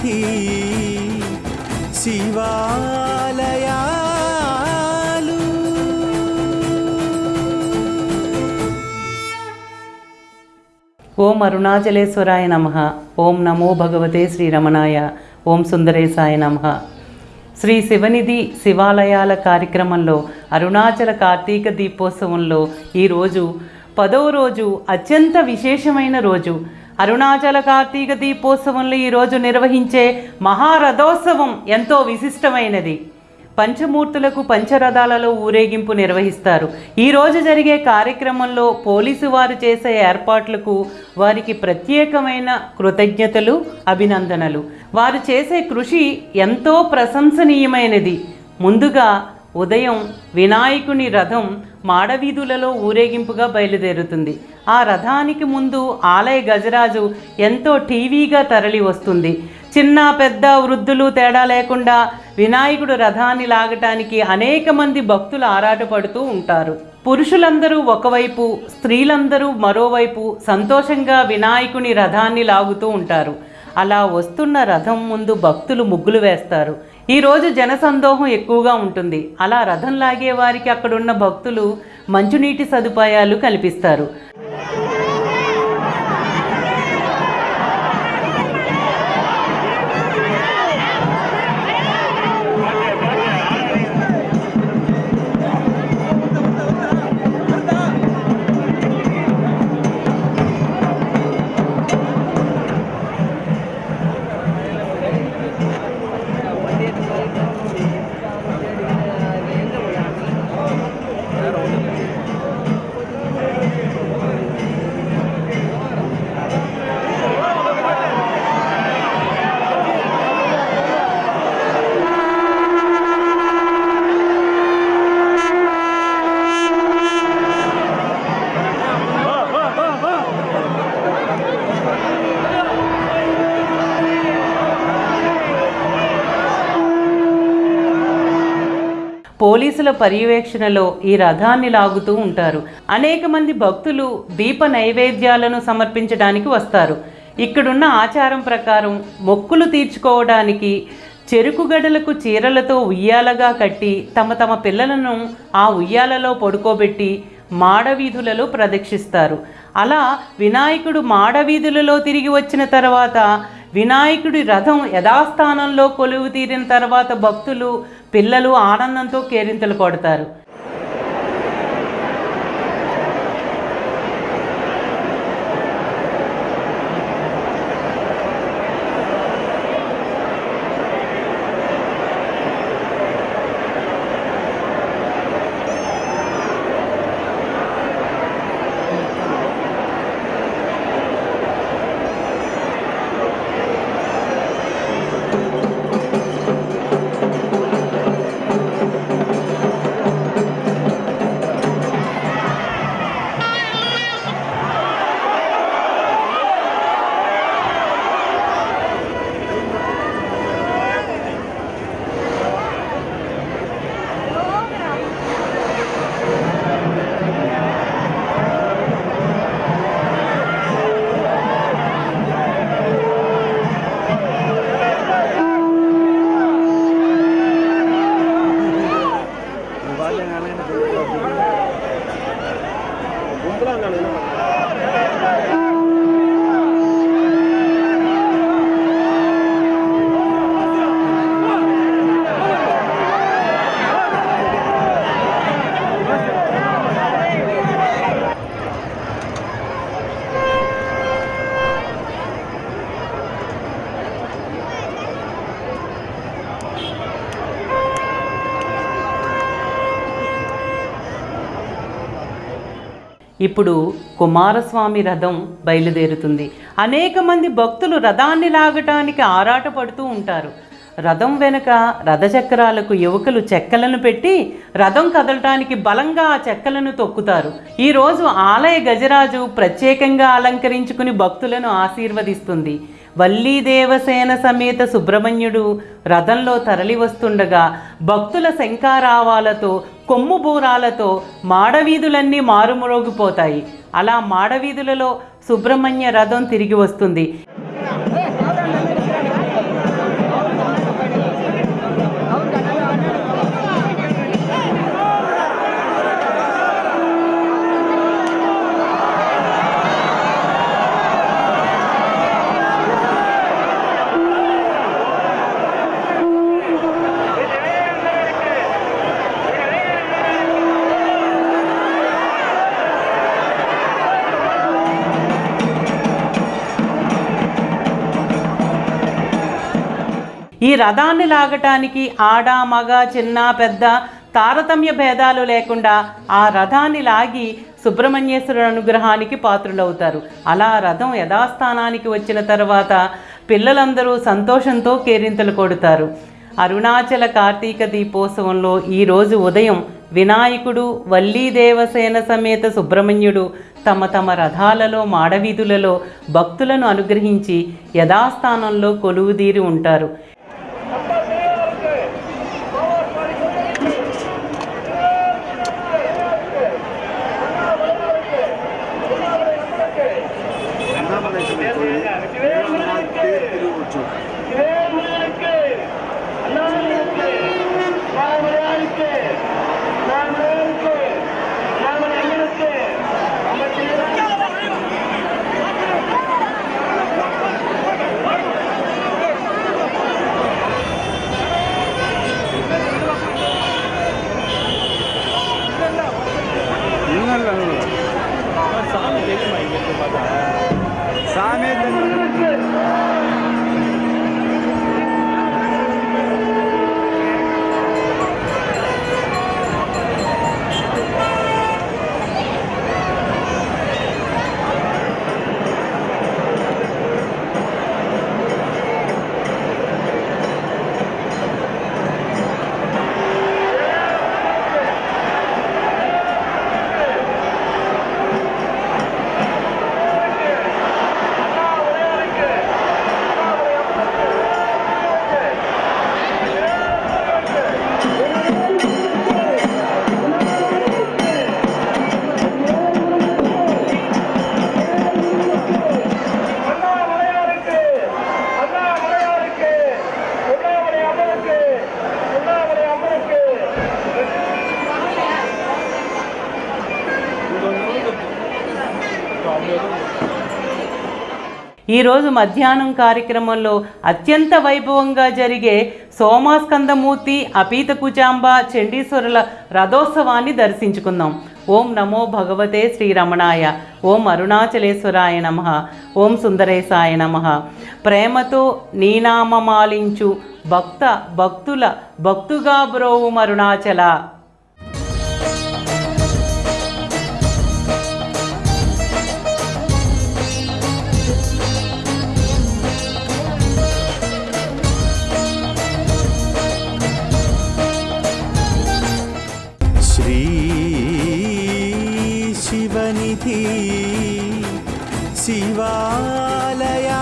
సన్నిధి శివాలయాలు. ఓం అరుణాచలేశ్వరాయ నమ. ఓం నమో భగవతే శ్రీరమణాయ. ఓం సుందరేశాయ నమ. శ్రీ శివనిధి శివాలయాల కార్యక్రమంలో అరుణాచల కార్తీక దీపోత్సవంలో ఈరోజు పదవ రోజు అత్యంత విశేషమైన రోజు. అరుణాచల కార్తీక దీపోత్సవంలో ఈరోజు నిర్వహించే మహారథోత్సవం ఎంతో విశిష్టమైనది. పంచమూర్తులకు పంచరథాలలో ఊరేగింపు నిర్వహిస్తారు. ఈరోజు జరిగే కార్యక్రమంలో పోలీసు వారు చేసే ఏర్పాట్లకు వారికి ప్రత్యేకమైన కృతజ్ఞతలు అభినందనలు. వారు చేసే కృషి ఎంతో ప్రశంసనీయమైనది. ముందుగా ఉదయం వినాయకుని రథం మాడవీధులలో ఊరేగింపుగా బయలుదేరుతుంది. ఆ రథానికి ముందు ఆలయ గజరాజు ఎంతో టీవీగా తరలి వస్తుంది. చిన్న పెద్ద వృద్ధులు తేడా లేకుండా వినాయకుడు రథాన్ని లాగటానికి అనేక మంది భక్తులు ఆరాటపడుతూ ఉంటారు. పురుషులందరూ ఒకవైపు స్త్రీలందరూ మరోవైపు సంతోషంగా వినాయకుని రథాన్ని లాగుతూ ఉంటారు. అలా వస్తున్న రథం ముందు భక్తులు ముగ్గులు వేస్తారు. ఈరోజు జనసందోహం ఎక్కువగా ఉంటుంది. అలా రథం లాగే వారికి అక్కడున్న భక్తులు మంచునీటి సదుపాయాలు కల్పిస్తారు. పోలీసుల పర్యవేక్షణలో ఈ రథాన్ని లాగుతూ ఉంటారు. అనేక మంది భక్తులు దీప నైవేద్యాలను సమర్పించడానికి వస్తారు. ఇక్కడున్న ఆచారం ప్రకారం మొక్కులు తీర్చుకోవడానికి చెరుకు గడలకు చీరలతో ఉయ్యాలగా కట్టి తమ తమ పిల్లలను ఆ ఉయ్యాలలో పడుకోబెట్టి మాడవీధులలో ప్రదక్షిస్తారు. అలా వినాయకుడు మాడవీధులలో తిరిగి వచ్చిన తర్వాత వినాయకుడి రథం యథాస్థానంలో కొలువు తీరిన తర్వాత భక్తులు పిల్లలు ఆనందంతో కేరింతలు కొడతారు ఇప్పుడు కుమారస్వామి రథం బయలుదేరుతుంది. అనేక మంది భక్తులు రథాన్ని లాగటానికి ఆరాటపడుతూ ఉంటారు. రథం వెనుక రథచక్రాలకు యువకులు చెక్కలను పెట్టి రథం కదలటానికి బలంగా ఆ చెక్కలను తొక్కుతారు. ఈరోజు ఆలయ గజరాజు ప్రత్యేకంగా అలంకరించుకుని భక్తులను ఆశీర్వదిస్తుంది. వల్లీదేవసేన సమేత సుబ్రహ్మణ్యుడు రథంలో తరలి వస్తుండగా భక్తుల శంకారావాలతో కొమ్ము బూరాలతో మాడవీధులన్నీ మారుమరోగిపోతాయి. అలా మాడవీధులలో సుబ్రహ్మణ్య రథం తిరిగి వస్తుంది. ఈ రథాన్ని లాగటానికి ఆడ మగ చిన్న పెద్ద తారతమ్య భేదాలు లేకుండా ఆ రథాన్ని లాగి సుబ్రహ్మణ్యేశ్వరుడు అనుగ్రహానికి పాత్రులవుతారు. అలా రథం యథాస్థానానికి వచ్చిన తర్వాత పిల్లలందరూ సంతోషంతో కేరింతలు కొడతారు. అరుణాచల కార్తీక దీపోత్సవంలో ఈరోజు ఉదయం వినాయకుడు వల్లీ దేవసేన సమేత సుబ్రహ్మణ్యుడు తమ తమ రథాలలో మాడవీధులలో భక్తులను అనుగ్రహించి యథాస్థానంలో కొలువుదీరి ఉంటారు. Joker. ఈరోజు మధ్యాహ్నం కార్యక్రమంలో అత్యంత వైభవంగా జరిగే సోమాస్కందమూర్తి అపీత కుచాంబ చండీశ్వరుల రథోత్సవాన్ని దర్శించుకుందాం. ఓం నమో భగవతే శ్రీరమణాయ. ఓం అరుణాచలేశ్వరాయ నమ. ఓం సుందరేశాయ నమ. ప్రేమతో నీనామమాలించు భక్త భక్తుల భక్తుగా బ్రోవు అరుణాచల शिवालया